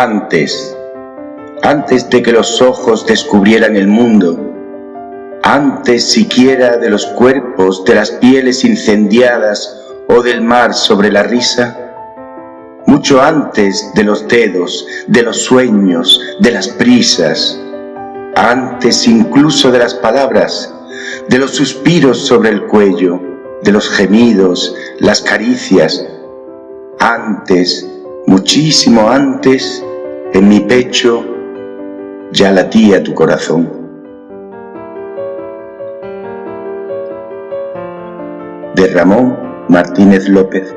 Antes, antes de que los ojos descubrieran el mundo, antes siquiera de los cuerpos, de las pieles incendiadas o del mar sobre la risa, mucho antes de los dedos, de los sueños, de las prisas, antes incluso de las palabras, de los suspiros sobre el cuello, de los gemidos, las caricias, antes, muchísimo antes, en mi pecho ya latía tu corazón. De Ramón Martínez López